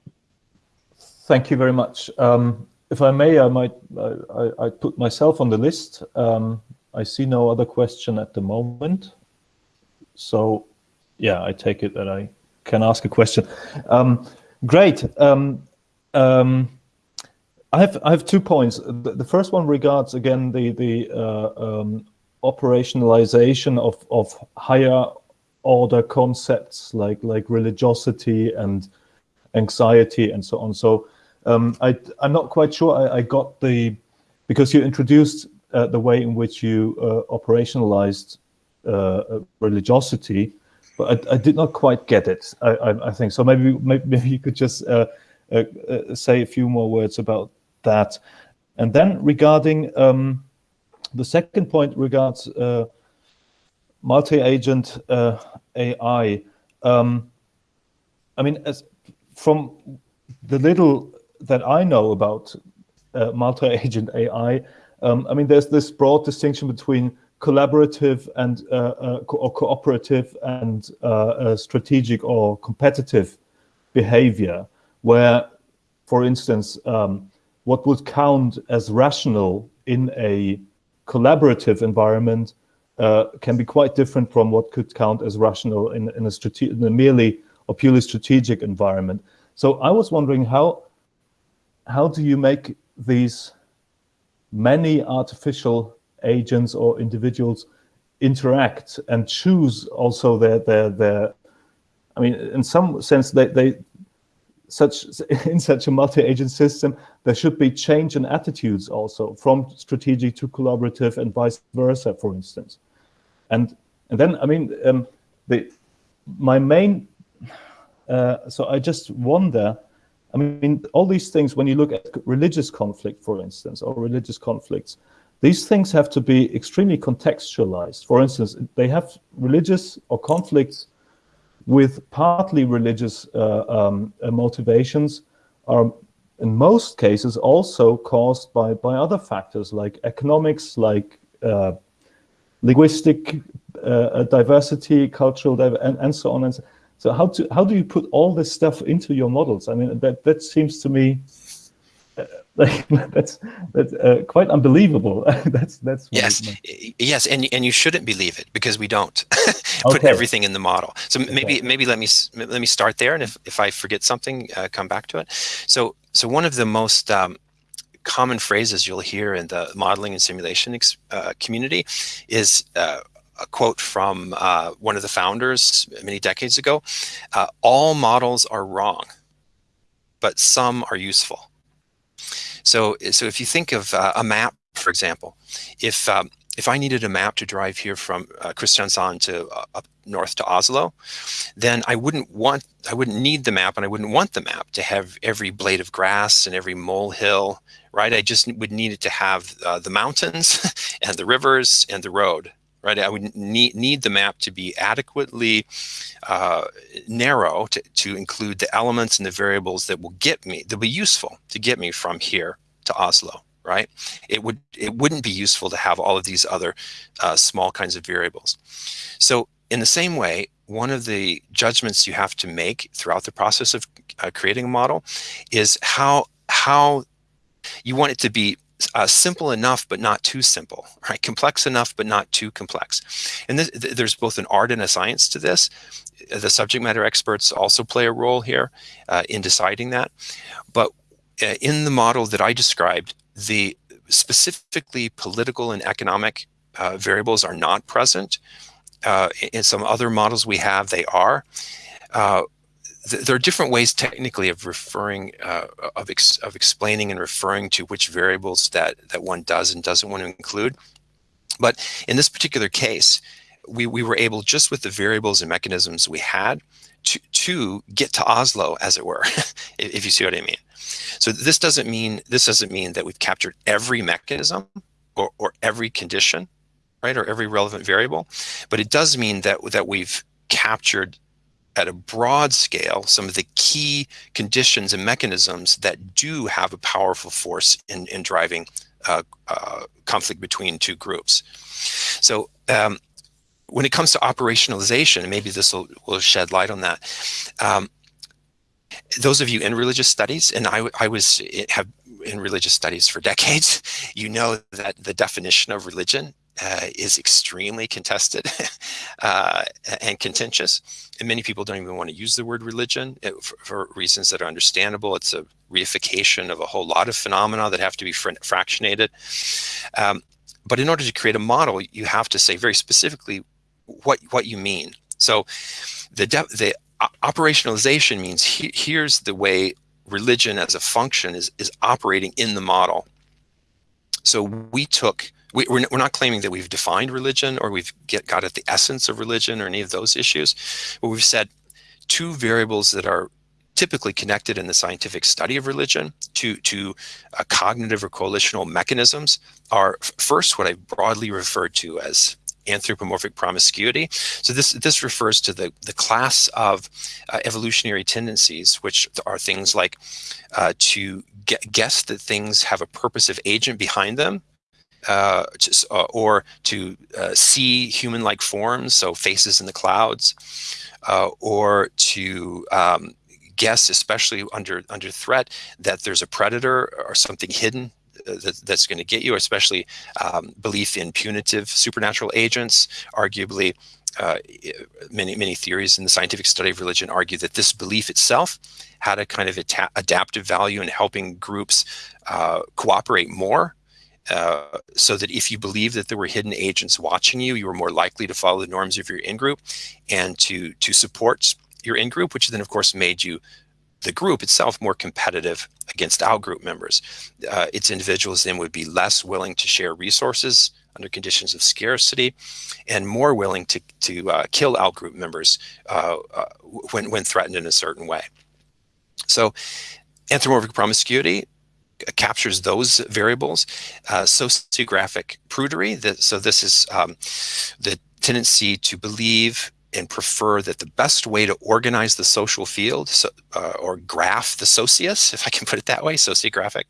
Thank you very much. Um, if I may, I might I, I, put myself on the list. Um, I see no other question at the moment. So, yeah, I take it that I can ask a question. Um, great. Um, um, I have I have two points. The, the first one regards again the the uh, um, operationalization of of higher order concepts like like religiosity and anxiety and so on. So um, I, I'm not quite sure I, I got the, because you introduced uh, the way in which you uh, operationalized uh, religiosity, but I, I, did not quite get it, I, I, think. So maybe, maybe, maybe you could just uh, uh, uh, say a few more words about that. And then regarding um, the second point regards multi-agent AI. Um, I mean, as from the little that I know about uh, multi-agent AI, um, I mean, there's this broad distinction between collaborative and uh, uh, co or cooperative and uh, strategic or competitive behavior, where, for instance, um, what would count as rational in a collaborative environment uh, can be quite different from what could count as rational in, in, a, in a merely or purely strategic environment. So I was wondering how how do you make these many artificial agents or individuals interact and choose also their their their I mean in some sense they they such in such a multi-agent system there should be change in attitudes also from strategic to collaborative and vice versa for instance and and then I mean um, the my main uh, so I just wonder, I mean, all these things, when you look at religious conflict, for instance, or religious conflicts, these things have to be extremely contextualized. For instance, they have religious or conflicts with partly religious uh, um, uh, motivations are in most cases also caused by, by other factors like economics, like uh, linguistic uh, diversity, cultural diversity, and, and so on. And so, so how, to, how do you put all this stuff into your models? I mean, that, that seems to me that's that's uh, quite unbelievable. that's that's yes, yes, and and you shouldn't believe it because we don't put okay. everything in the model. So okay. maybe maybe let me let me start there, and if if I forget something, uh, come back to it. So so one of the most um, common phrases you'll hear in the modeling and simulation uh, community is uh, a quote from uh, one of the founders many decades ago. Uh, all models are wrong, but some are useful. So, so if you think of uh, a map, for example, if um, if I needed a map to drive here from uh, Kristiansand to uh, up north to Oslo, then I wouldn't want, I wouldn't need the map and I wouldn't want the map to have every blade of grass and every molehill, right? I just would need it to have uh, the mountains and the rivers and the road, right? I would need, need the map to be adequately uh, narrow to, to include the elements and the variables that will get me, that will be useful to get me from here to Oslo, right? It would it wouldn't be useful to have all of these other uh, small kinds of variables. So in the same way, one of the judgments you have to make throughout the process of uh, creating a model is how how you want it to be uh, simple enough, but not too simple, right? Complex enough, but not too complex. And th there's both an art and a science to this. The subject matter experts also play a role here uh, in deciding that. But uh, in the model that I described, the specifically political and economic uh, variables are not present. Uh, in some other models we have, they are. Uh, th there are different ways technically of referring, uh, of, ex of explaining and referring to which variables that, that one does and doesn't want to include. But in this particular case, we, we were able, just with the variables and mechanisms we had, to, to get to Oslo, as it were, if you see what I mean. So this doesn't mean this doesn't mean that we've captured every mechanism or, or every condition, right, or every relevant variable, but it does mean that that we've captured at a broad scale some of the key conditions and mechanisms that do have a powerful force in, in driving uh, uh, conflict between two groups. So um, when it comes to operationalization, and maybe this will, will shed light on that, um, those of you in religious studies, and I, I was have in religious studies for decades, you know that the definition of religion uh, is extremely contested uh, and contentious. And many people don't even want to use the word religion for, for, reasons that are understandable. It's a reification of a whole lot of phenomena that have to be fr fractionated. Um, but in order to create a model, you have to say very specifically what, what you mean. So the, the operationalization means he, here's the way religion as a function is, is operating in the model. So we took, we, we're, we're not claiming that we've defined religion or we've get, got at the essence of religion or any of those issues, but we've said two variables that are typically connected in the scientific study of religion to, to uh, cognitive or coalitional mechanisms are first what I broadly refer to as anthropomorphic promiscuity. So this this refers to the the class of uh, evolutionary tendencies, which are things like uh, to guess that things have a purposive agent behind them, uh, uh, or to uh, see human-like forms, so faces in the clouds, uh, or to um, guess, especially under under threat, that there's a predator or something hidden that, that's going to get you, especially um, belief in punitive supernatural agents. Arguably, uh, many many theories in the scientific study of religion argue that this belief itself had a kind of adaptive value in helping groups uh, cooperate more uh, so that if you believe that there were hidden agents watching you, you were more likely to follow the norms of your in-group and to to support your in-group, which then of course made you the group itself more competitive against out-group members. Uh, its individuals then would be less willing to share resources under conditions of scarcity and more willing to, to uh, kill out-group members uh, uh when, when threatened in a certain way. So anthropomorphic promiscuity captures those variables. Uh, sociographic prudery, that, so this is um, the tendency to believe and prefer that the best way to organize the social field so, uh, or graph the socius, if I can put it that way, sociographic,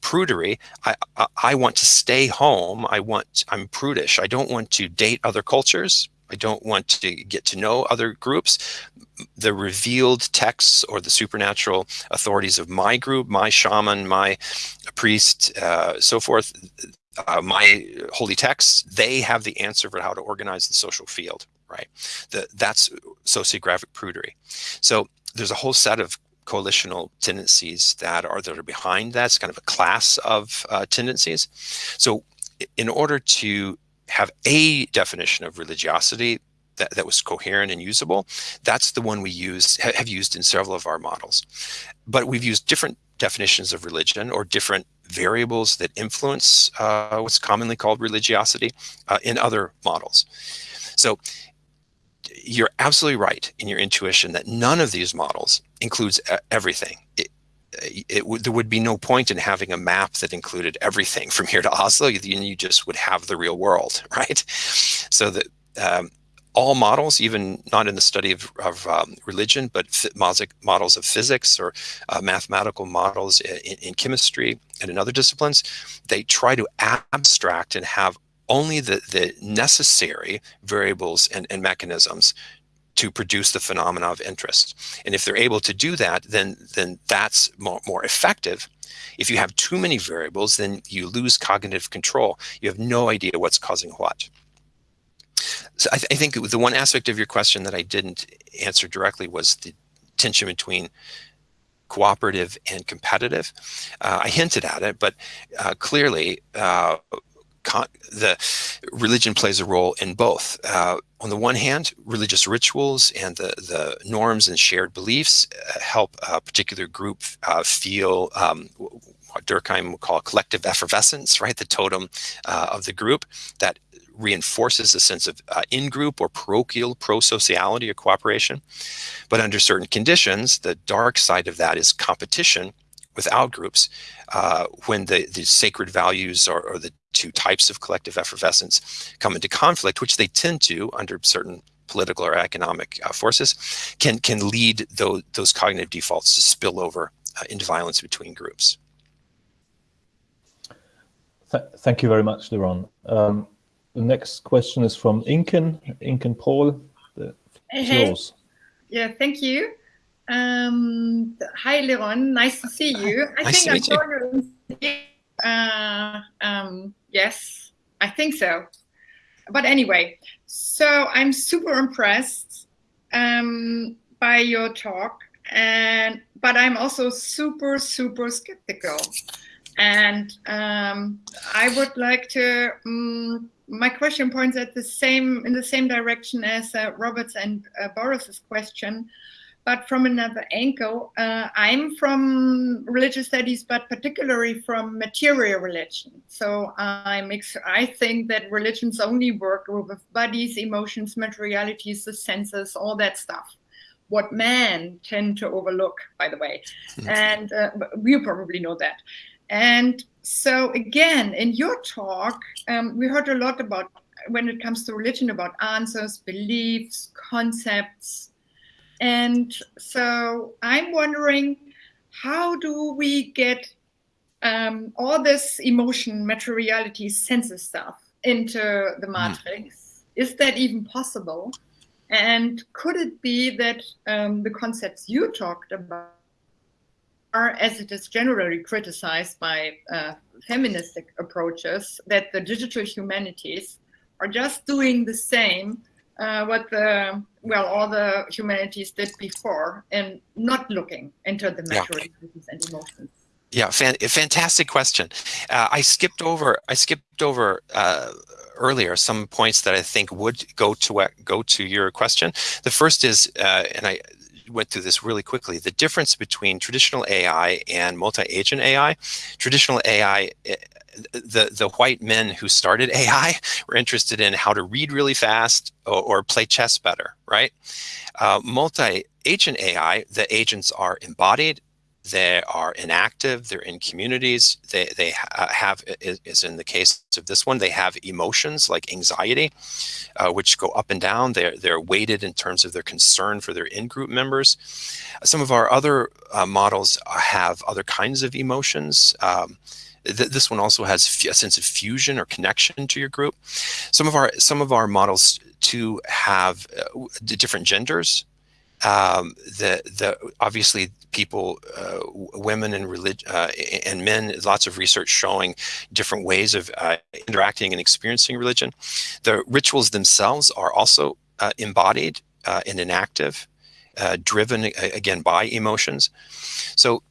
prudery I, I, I want to stay home i want i'm prudish i don't want to date other cultures I don't want to get to know other groups. The revealed texts or the supernatural authorities of my group, my shaman, my priest, uh, so forth, uh, my holy texts, they have the answer for how to organize the social field, right? The, that's sociographic prudery. So there's a whole set of coalitional tendencies that are that are behind that. It's kind of a class of uh, tendencies. So in order to have a definition of religiosity that, that was coherent and usable, that's the one we use have used in several of our models. But we've used different definitions of religion or different variables that influence uh, what's commonly called religiosity uh, in other models. So you're absolutely right in your intuition that none of these models includes everything. It, it there would be no point in having a map that included everything from here to Oslo. You, you just would have the real world, right? So that um, all models, even not in the study of, of um, religion, but models of physics or uh, mathematical models in, in, chemistry and in other disciplines, they try to abstract and have only the, the necessary variables and, and mechanisms to produce the phenomena of interest. And if they're able to do that, then, then that's more, more effective. If you have too many variables, then you lose cognitive control. You have no idea what's causing what. So I, th I think the one aspect of your question that I didn't answer directly was the tension between cooperative and competitive. Uh, I hinted at it, but uh, clearly uh, the religion plays a role in both. Uh, on the one hand, religious rituals and the, the norms and shared beliefs uh, help a particular group uh, feel um, what Durkheim would call collective effervescence, right? The totem uh, of the group that reinforces a sense of uh, in-group or parochial pro-sociality or cooperation. But under certain conditions, the dark side of that is competition without groups uh, when the, the sacred values or, or the two types of collective effervescence come into conflict, which they tend to under certain political or economic uh, forces, can can lead those, those cognitive defaults to spill over uh, into violence between groups. Th thank you very much, LeRon. Um, the next question is from Inken, Inken Prohl. The hey, yours. Yeah, thank you. Um, hi, LeRon. Nice to see you. I nice think I'm you. Uh, um, yes, I think so. But anyway, so I'm super impressed um, by your talk, and but I'm also super super skeptical, and um, I would like to. Um, my question points at the same in the same direction as uh, Robert's and uh, Boris's question but from another angle. Uh, I'm from religious studies, but particularly from material religion. So I'm I think that religions only work with bodies, emotions, materialities, the senses, all that stuff. What men tend to overlook, by the way, and uh, you probably know that. And so again, in your talk, um, we heard a lot about when it comes to religion about answers, beliefs, concepts, and so I'm wondering, how do we get um, all this emotion, materiality, senses stuff into the hmm. matrix? Mm. Is that even possible? And could it be that um, the concepts you talked about are, as it is generally criticized by uh, feministic approaches, that the digital humanities are just doing the same uh, what the well all the humanities did before and not looking into the material yeah. and emotions. Yeah fan fantastic question. Uh, i skipped over i skipped over uh, earlier some points that i think would go to uh, go to your question. The first is uh, and i went through this really quickly the difference between traditional ai and multi-agent ai traditional ai the the white men who started AI were interested in how to read really fast or, or play chess better, right? Uh, multi-agent AI, the agents are embodied, they are enactive, they're in communities, they, they have, as in the case of this one, they have emotions like anxiety, uh, which go up and down. They're, they're weighted in terms of their concern for their in-group members. Some of our other uh, models have other kinds of emotions. Um, th this one also has a sense of fusion or connection to your group. Some of our, some of our models too have uh, different genders um, the the obviously people, uh, women and uh, and men, lots of research showing different ways of uh, interacting and experiencing religion. The rituals themselves are also uh, embodied uh, and enactive, uh, driven again by emotions. So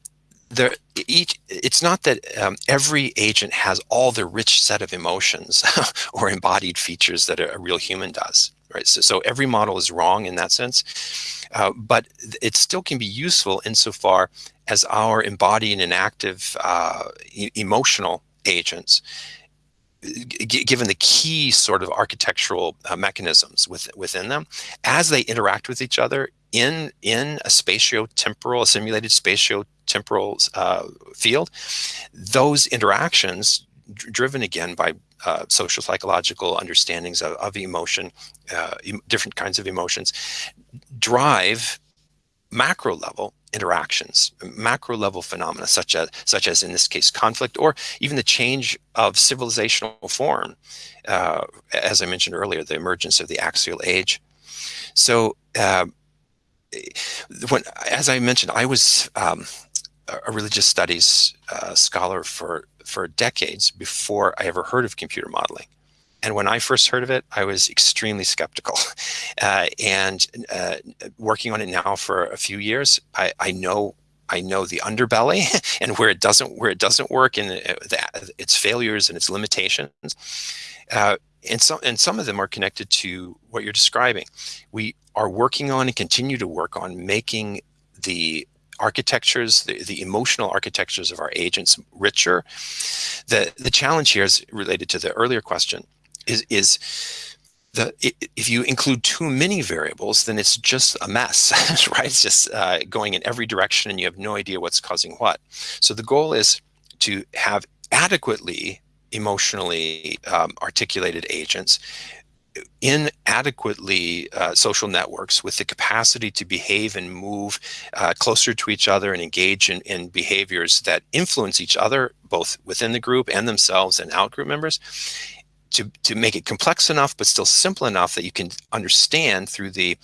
there, each, it's not that um, every agent has all the rich set of emotions or embodied features that a, a real human does right? So, so every model is wrong in that sense, uh, but it still can be useful insofar as our embodied and active uh, e emotional agents given the key sort of architectural uh, mechanisms with, within them, as they interact with each other in, in a spatio-temporal, a simulated spatio-temporal uh, field, those interactions driven again by uh, social psychological understandings of, of emotion, uh, different kinds of emotions, drive macro level interactions, macro level phenomena, such as, such as in this case, conflict, or even the change of civilizational form. Uh, as I mentioned earlier, the emergence of the axial age. So uh, when, as I mentioned, I was um, a religious studies uh, scholar for for decades before I ever heard of computer modeling. And when I first heard of it, I was extremely skeptical. Uh, and uh, working on it now for a few years, I, I know I know the underbelly and where it doesn't where it doesn't work and uh, its failures and its limitations. Uh, and some and some of them are connected to what you're describing. We are working on and continue to work on making the architectures, the, the emotional architectures of our agents richer. The, the challenge here is related to the earlier question is, is the, if you include too many variables, then it's just a mess, right? It's just uh, going in every direction and you have no idea what's causing what. So the goal is to have adequately emotionally um, articulated agents inadequately uh, social networks with the capacity to behave and move uh, closer to each other and engage in, in, behaviors that influence each other, both within the group and themselves and out group members, to, to make it complex enough but still simple enough that you can understand through the,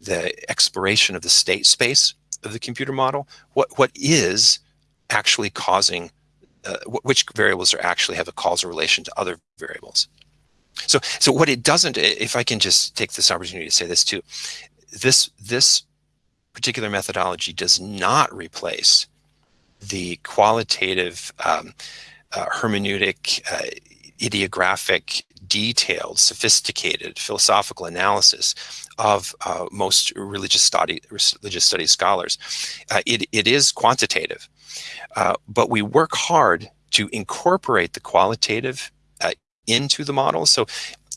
the exploration of the state space of the computer model what, what is actually causing, uh, which variables are actually have a causal relation to other variables. So, so what it doesn't, if I can just take this opportunity to say this too, this, this particular methodology does not replace the qualitative um, uh, hermeneutic, uh, idiographic, detailed, sophisticated philosophical analysis of uh, most religious study religious studies scholars. Uh, it, it is quantitative, uh, but we work hard to incorporate the qualitative into the model. So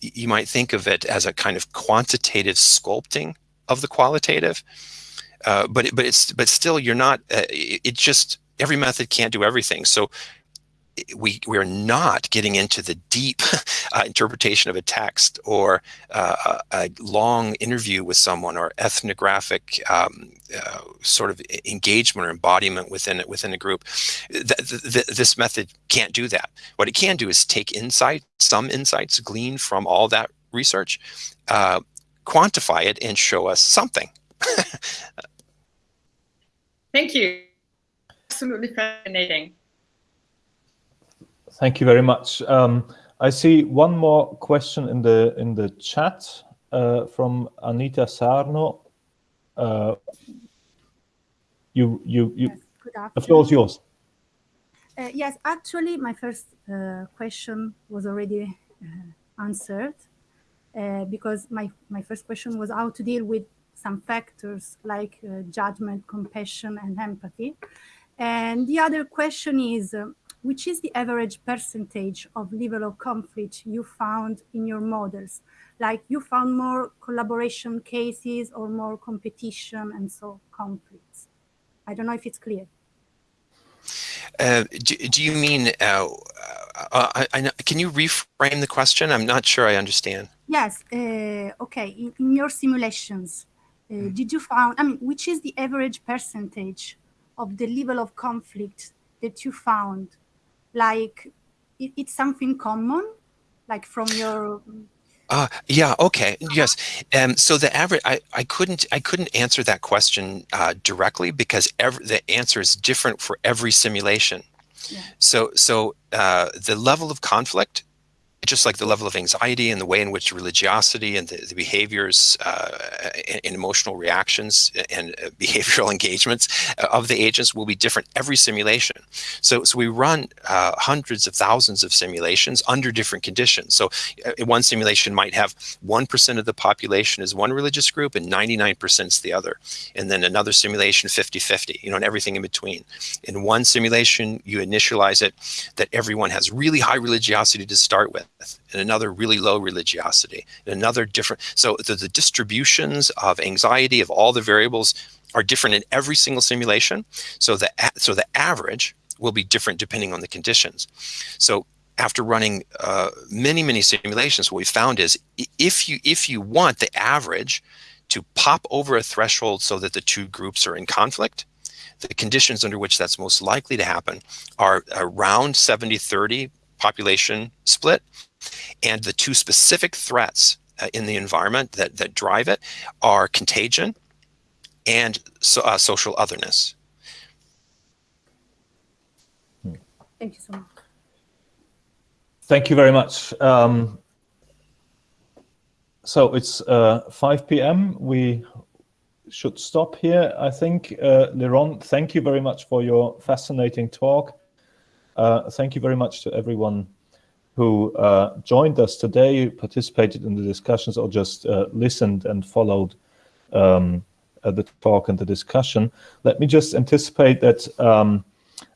you might think of it as a kind of quantitative sculpting of the qualitative. Uh, but but it's but still you're not. Uh, it just every method can't do everything. So we we are not getting into the deep uh, interpretation of a text or uh, a long interview with someone or ethnographic um, uh, sort of engagement or embodiment within it within a group. Th th this method can't do that. What it can do is take insight, some insights gleaned from all that research, uh, quantify it, and show us something. Thank you. Absolutely fascinating. Thank you very much. Um, I see one more question in the in the chat uh, from Anita Sarno. Uh, you you you. Yes. The floor is yours. Uh, yes, actually, my first uh, question was already uh, answered uh, because my my first question was how to deal with some factors like judgment, compassion, and empathy. And the other question is which is the average percentage of level of conflict you found in your models? Like you found more collaboration cases or more competition and so conflicts? I don't know if it's clear. Uh, do, do, you mean, uh, uh, I, I, can you reframe the question? I'm not sure I understand. Yes, uh, okay. In, in, your simulations, uh, hmm. did you find, I mean, which is the average percentage of the level of conflict that you found? Like, it, it's something common, like from your uh, yeah. Okay. Yes. Um, so the average, I, I couldn't, I couldn't answer that question uh, directly because every, the answer is different for every simulation. Yeah. So, so uh, the level of conflict just like the level of anxiety and the way in which religiosity and the, the behaviors uh, and, and, emotional reactions and uh, behavioral engagements of the agents will be different every simulation. So, so we run uh, hundreds of thousands of simulations under different conditions. So uh, one simulation might have 1% of the population is one religious group and 99% is the other. And then another simulation 50-50, you know, and everything in between. In one simulation, you initialize it that everyone has really high religiosity to start with and another really low religiosity, and another different. So the, the distributions of anxiety of all the variables are different in every single simulation. So the so the average will be different depending on the conditions. So after running uh, many many simulations, what we found is if you if you want the average to pop over a threshold so that the two groups are in conflict, the conditions under which that's most likely to happen are around 70-30 population split and the two specific threats uh, in the environment that, that drive it are contagion and so, uh, social otherness. Thank you so much. Thank you very much. Um, so it's uh, 5 p.m. We should stop here. I think, uh, LeRon, thank you very much for your fascinating talk. Uh, thank you very much to everyone who uh, joined us today, participated in the discussions, or just uh, listened and followed um, uh, the talk and the discussion. Let me just anticipate that um,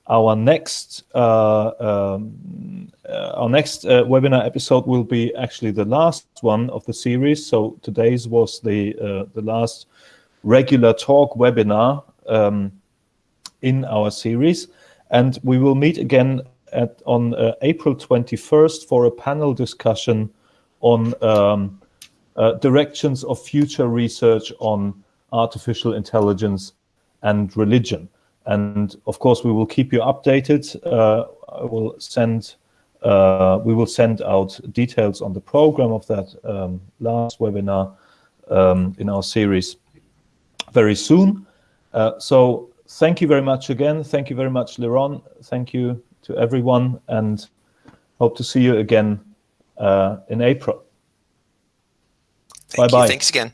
our next uh, um, uh, our next uh, webinar episode will be actually the last one of the series. So today's was the the last regular talk webinar um, in our series, and we will meet again at, on uh, April 21st for a panel discussion on um, uh, directions of future research on artificial intelligence and religion. And of course, we will keep you updated. Uh, I will send uh, we will send out details on the program of that um, last webinar um, in our series very soon. Uh, so thank you very much again. Thank you very much, LeRon. Thank you to everyone and hope to see you again uh, in April. Thank bye bye. Thanks again.